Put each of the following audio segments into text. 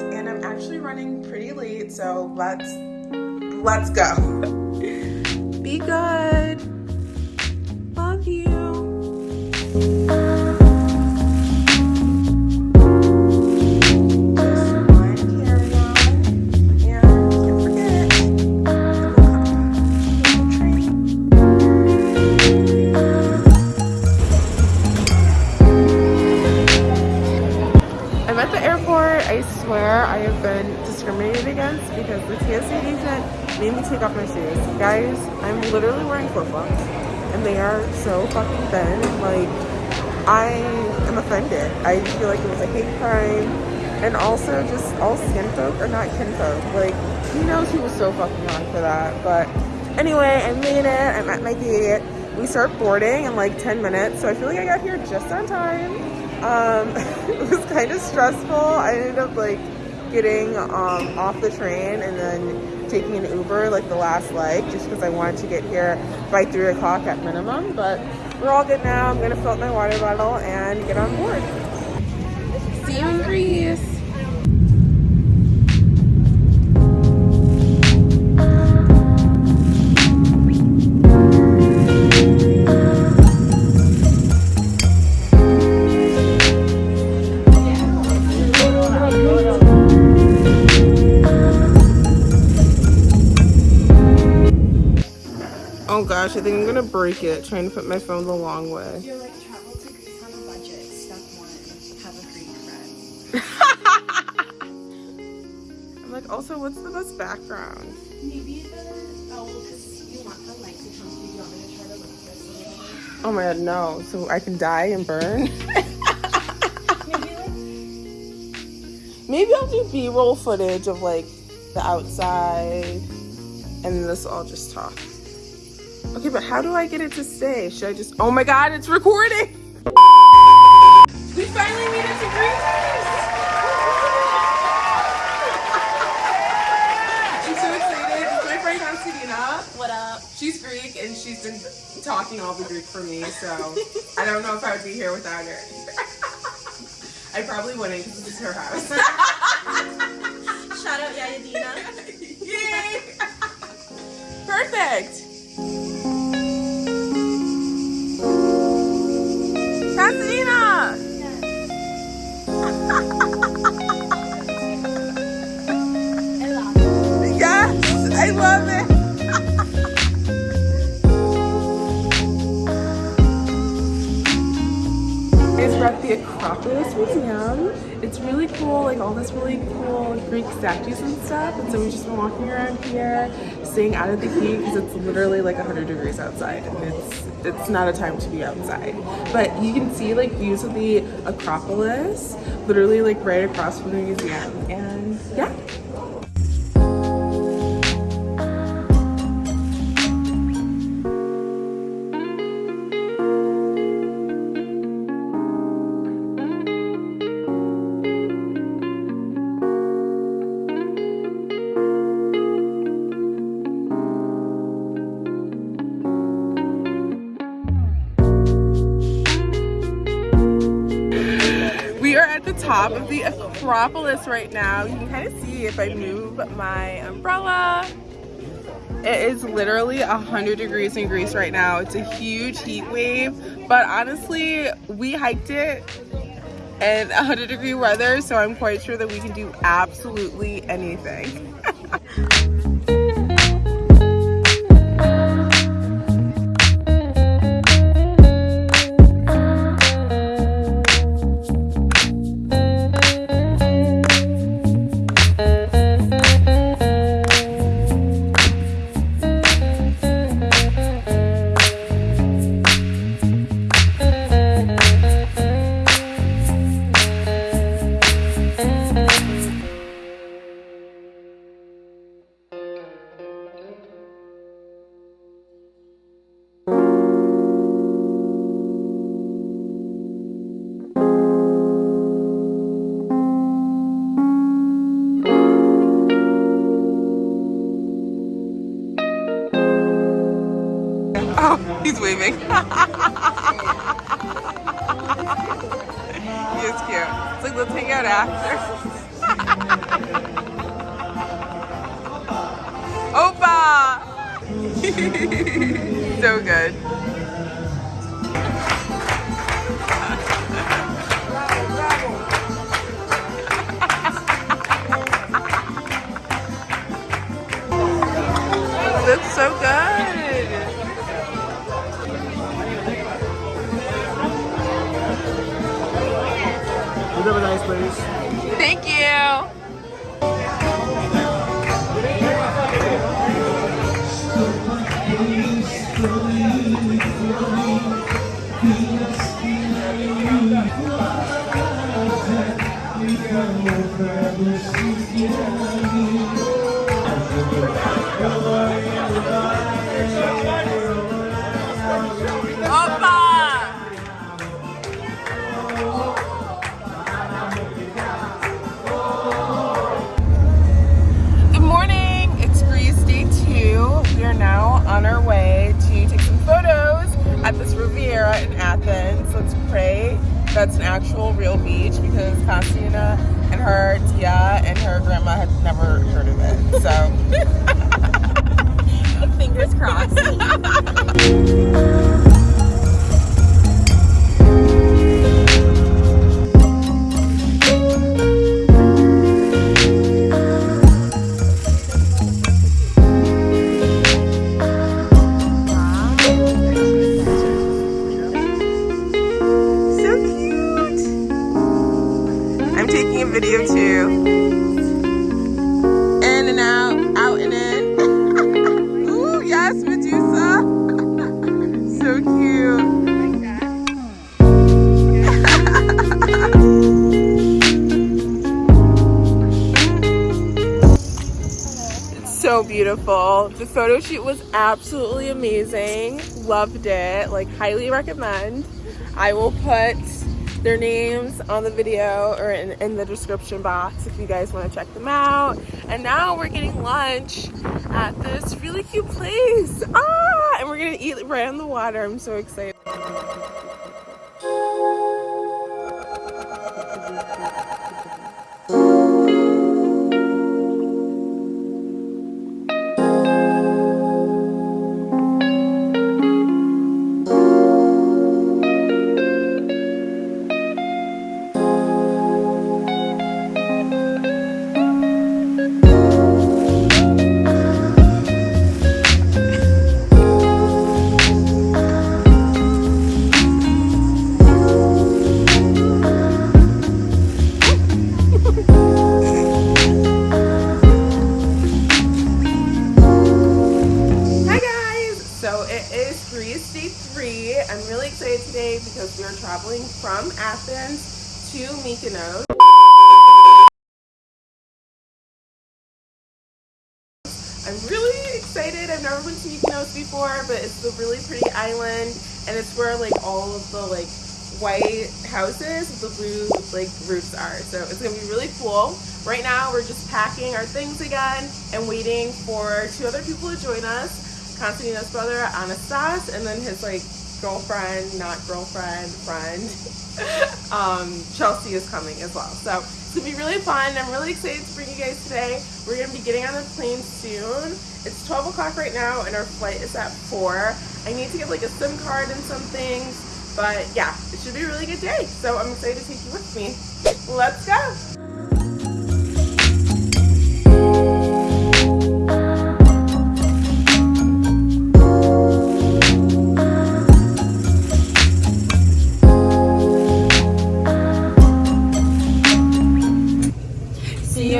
and I'm actually running pretty late, so let's let's go. Be good. I feel like it was a hate crime. And also just all skin folk are not kinfolk. Like, he knows he was so fucking on for that. But anyway, I made it. I'm at my gate. We start boarding in like 10 minutes. So I feel like I got here just on time. Um, it was kind of stressful. I ended up like getting um, off the train and then taking an Uber like the last leg just because I wanted to get here by 3 o'clock at minimum. But we're all good now. I'm going to fill up my water bottle and get on board. Oh gosh, I think I'm gonna break it trying to put my phone the long way. I'm like, also, what's the best background? Maybe the oh, because you want the light to come through. You want me to try to look this? Oh my god, no! So I can die and burn. Maybe like. Maybe I'll do B-roll footage of like the outside, and this I'll just talk. Okay, but how do I get it to stay? Should I just, oh my God, it's recording. All the Greek for me, so I don't know if I would be here without her. I probably wouldn't because this is her house. Shout out Yaya Dina. Yay! Perfect. Museum. It's really cool, like all this really cool Greek statues and stuff. And so we've just been walking around here, staying out of the heat because it's literally like 100 degrees outside. And it's it's not a time to be outside. But you can see like views of the Acropolis, literally like right across from the museum. And yeah. Top of the Acropolis right now. You can kind of see if I move my umbrella. It is literally 100 degrees in Greece right now. It's a huge heat wave, but honestly, we hiked it in 100 degree weather, so I'm quite sure that we can do absolutely anything. Waving. he is cute. It's like, let's hang out after. Opa! so good. Opa! That's an actual real beach because Constantina and her tia and her grandma had never heard of it. So Fingers crossed. taking a video too. In and out, out and in. Ooh, yes, Medusa. so cute. It's so beautiful. The photo shoot was absolutely amazing. Loved it. Like, highly recommend. I will put their names on the video or in, in the description box if you guys want to check them out. And now we're getting lunch at this really cute place. Ah, and we're gonna eat right on the water. I'm so excited. Because we are traveling from Athens to Mykonos. I'm really excited. I've never been to Mykonos before, but it's a really pretty island and it's where like all of the like white houses with the blue like roofs are. So it's gonna be really cool. Right now we're just packing our things again and waiting for two other people to join us. Constantina's brother Anastas and then his like girlfriend, not girlfriend, friend. um, Chelsea is coming as well. So it's gonna be really fun. I'm really excited to bring you guys today. We're gonna be getting on the plane soon. It's 12 o'clock right now and our flight is at 4. I need to get like a SIM card and some things, but yeah, it should be a really good day. So I'm excited to take you with me. Let's go.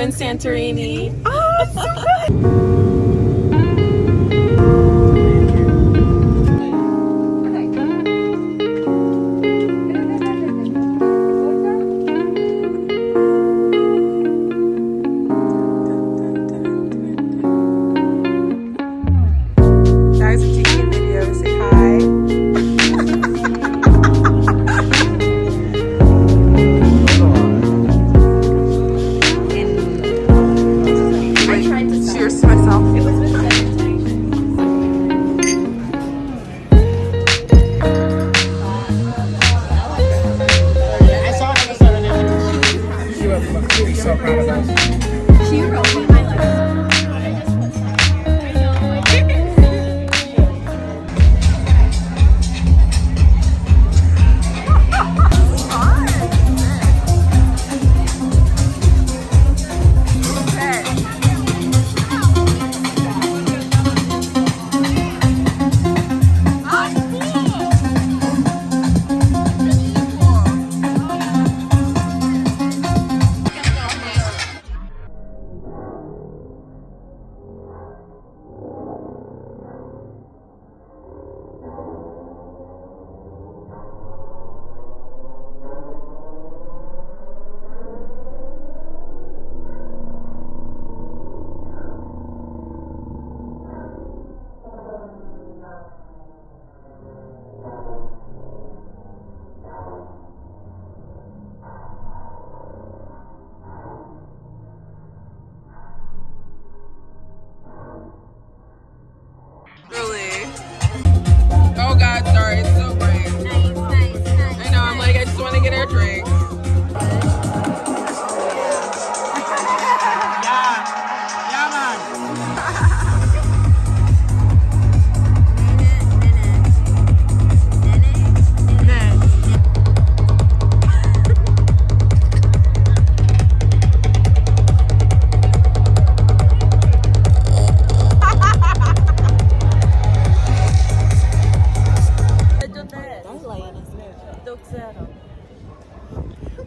In Santorini. Oh, so good.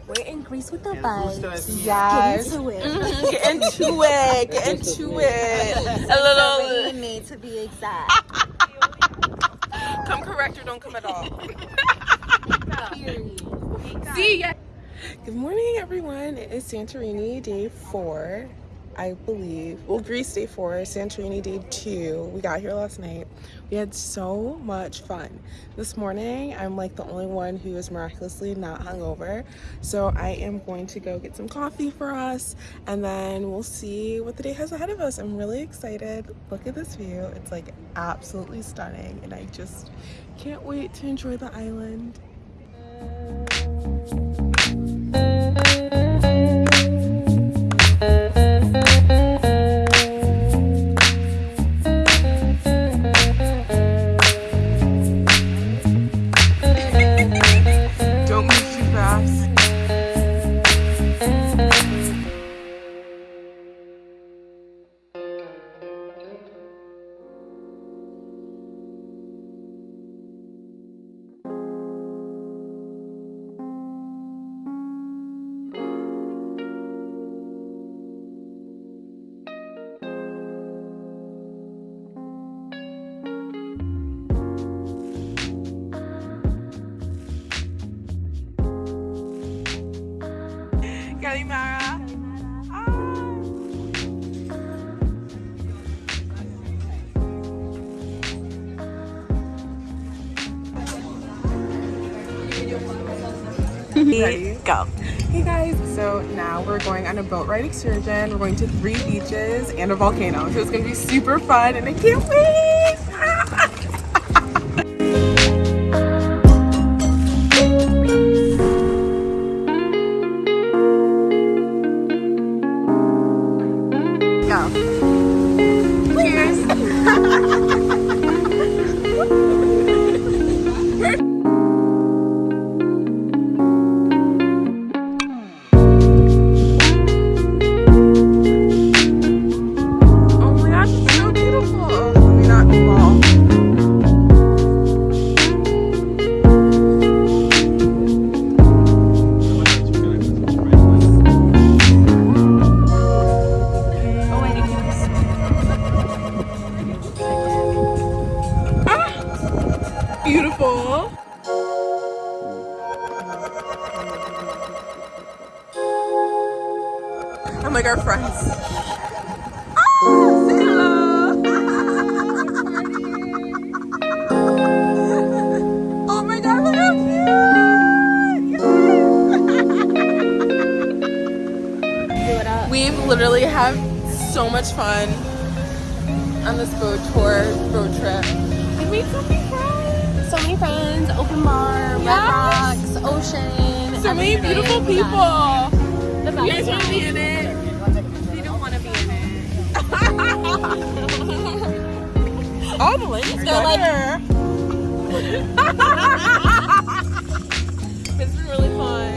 We're in Greece with the Gusto vibes. Yes. Get into it. Get into it. Get into it. A little. me to be exact. Come correct or don't come at all. See ya. Good morning, everyone. It is Santorini day four, I believe. Well, Greece day four, Santorini day two. We got here last night. We had so much fun. This morning, I'm like the only one who is miraculously not hungover. So I am going to go get some coffee for us and then we'll see what the day has ahead of us. I'm really excited. Look at this view. It's like absolutely stunning and I just can't wait to enjoy the island. Ready? Go. Hey guys, so now we're going on a boat ride excursion. We're going to three beaches and a volcano. So it's gonna be super fun and I can't wait! Literally have so much fun on this boat tour, boat trip. We made so many friends. So many friends, open bar, Red Rocks, Ocean. So many beautiful people. The You guys want to be in it? We don't want to be in it. All the ladies They're like- like.